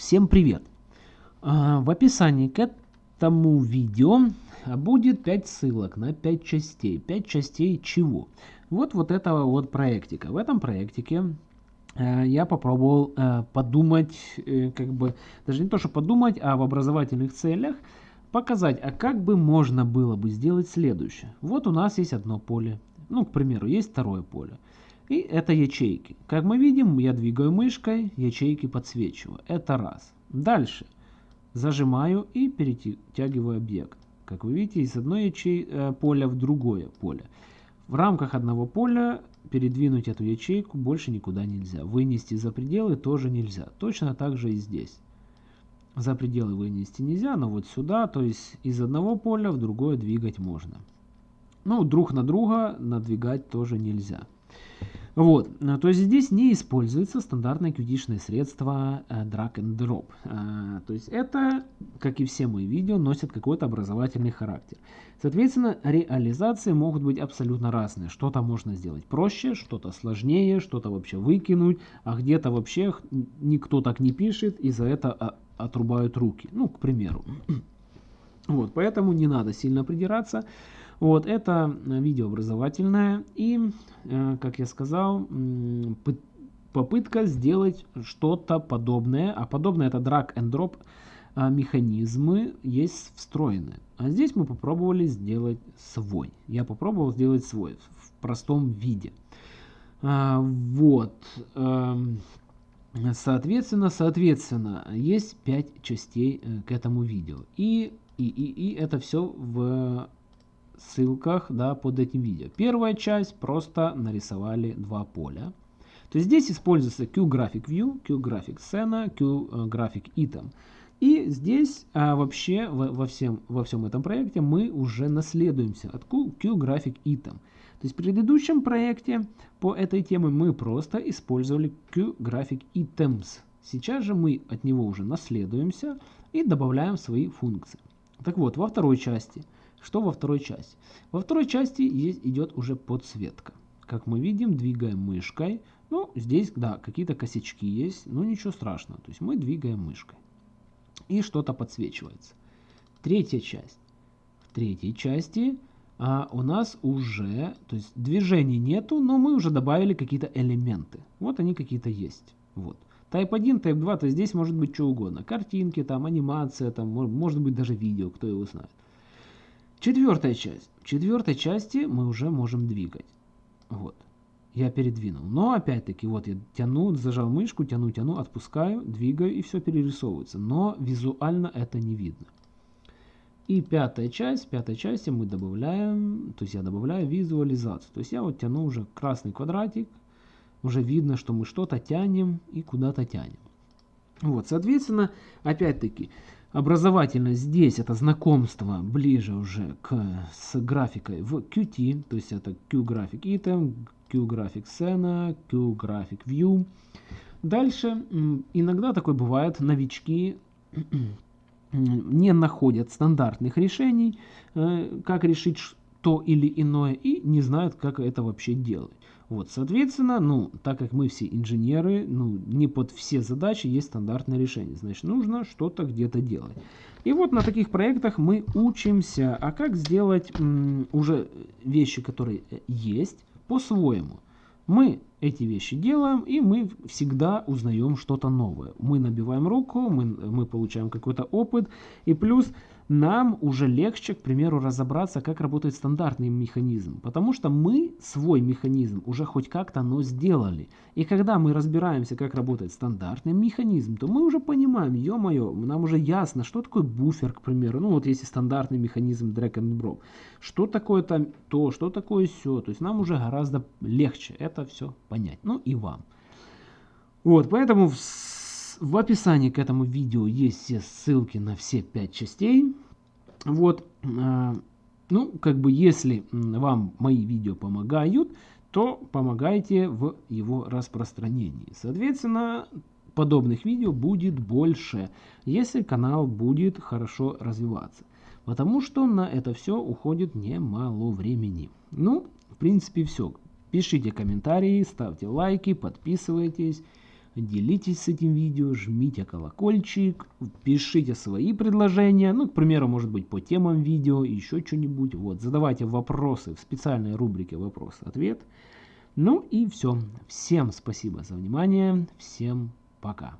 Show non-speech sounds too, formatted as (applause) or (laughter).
Всем привет! А, в описании к этому видео будет 5 ссылок на 5 частей. 5 частей чего? Вот вот этого вот проектика. В этом проектике э, я попробовал э, подумать, э, как бы, даже не то, что подумать, а в образовательных целях показать, а как бы можно было бы сделать следующее. Вот у нас есть одно поле, ну, к примеру, есть второе поле. И это ячейки. Как мы видим, я двигаю мышкой, ячейки подсвечиваю. Это раз. Дальше. Зажимаю и перетягиваю объект. Как вы видите, из одной ячей, э, поля в другое поле. В рамках одного поля передвинуть эту ячейку больше никуда нельзя. Вынести за пределы тоже нельзя. Точно так же и здесь. За пределы вынести нельзя, но вот сюда, то есть из одного поля в другое двигать можно. Ну, друг на друга надвигать тоже нельзя. Вот, э, то есть здесь не используется стандартное qt средство э, drag and drop. Э, то есть это, как и все мои видео, носят какой-то образовательный характер. Соответственно, реализации могут быть абсолютно разные. Что-то можно сделать проще, что-то сложнее, что-то вообще выкинуть, а где-то вообще никто так не пишет и за это а, отрубают руки. Ну, к примеру. (clears throat) Вот, поэтому не надо сильно придираться. Вот, это видео образовательное и, э, как я сказал, попытка сделать что-то подобное, а подобное это drag and drop а, механизмы есть встроенные. А здесь мы попробовали сделать свой. Я попробовал сделать свой в простом виде. А, вот. Эм, соответственно, соответственно, есть 5 частей э, к этому видео. И, и, и, и это все в ссылках да, под этим видео. Первая часть просто нарисовали два поля. То есть здесь используется QGraphic View, QGraphic Scena, QGraphic Item. И здесь а, вообще во, во, всем, во всем этом проекте мы уже наследуемся от QGraphic Item. То есть в предыдущем проекте по этой теме мы просто использовали QGraphic Items. Сейчас же мы от него уже наследуемся и добавляем свои функции. Так вот, во второй части – что во второй части? Во второй части есть, идет уже подсветка. Как мы видим, двигаем мышкой. Ну, здесь, да, какие-то косячки есть, но ничего страшного. То есть мы двигаем мышкой. И что-то подсвечивается. Третья часть. В третьей части а, у нас уже, то есть движений нету, но мы уже добавили какие-то элементы. Вот они какие-то есть. Вот. Type 1, Type 2, то здесь может быть что угодно. Картинки, там, анимация, там, может быть даже видео, кто его знает. Четвертая часть. В четвертой части мы уже можем двигать. Вот. Я передвинул. Но опять-таки, вот я тяну, зажал мышку, тяну, тяну, отпускаю, двигаю и все перерисовывается. Но визуально это не видно. И пятая часть, в пятой части мы добавляем, то есть я добавляю визуализацию. То есть я вот тяну уже красный квадратик, уже видно, что мы что-то тянем и куда-то тянем. Вот, соответственно, опять-таки, образовательно здесь это знакомство ближе уже к, с графикой в Qt, то есть это QGraphic Item, QGraphic Scena, QGraphic View. Дальше иногда такое бывает, новички (clears throat) не находят стандартных решений, э, как решить то или иное, и не знают, как это вообще делать. Вот, соответственно, ну, так как мы все инженеры, ну, не под все задачи есть стандартное решение. Значит, нужно что-то где-то делать. И вот на таких проектах мы учимся, а как сделать уже вещи, которые э, есть, по-своему. Мы эти вещи делаем, и мы всегда узнаем что-то новое. Мы набиваем руку, мы, мы получаем какой-то опыт, и плюс нам уже легче, к примеру, разобраться, как работает стандартный механизм, потому что мы свой механизм уже хоть как-то, но сделали. И когда мы разбираемся, как работает стандартный механизм, то мы уже понимаем, ё-моё, нам уже ясно, что такое буфер, к примеру, ну вот если стандартный механизм drag and drop, что такое там то, что такое все, то есть нам уже гораздо легче это все понять, ну и вам. Вот, поэтому в в описании к этому видео есть все ссылки на все пять частей. Вот, э, ну, как бы, если вам мои видео помогают, то помогайте в его распространении. Соответственно, подобных видео будет больше, если канал будет хорошо развиваться. Потому что на это все уходит немало времени. Ну, в принципе, все. Пишите комментарии, ставьте лайки, подписывайтесь. делитесь с этим видео, жмите колокольчик, пишите свои предложения, ну, к примеру, может быть, по темам видео, еще что-нибудь, вот, задавайте вопросы в специальной рубрике «Вопрос-ответ». Ну и все. Всем спасибо за внимание, всем пока.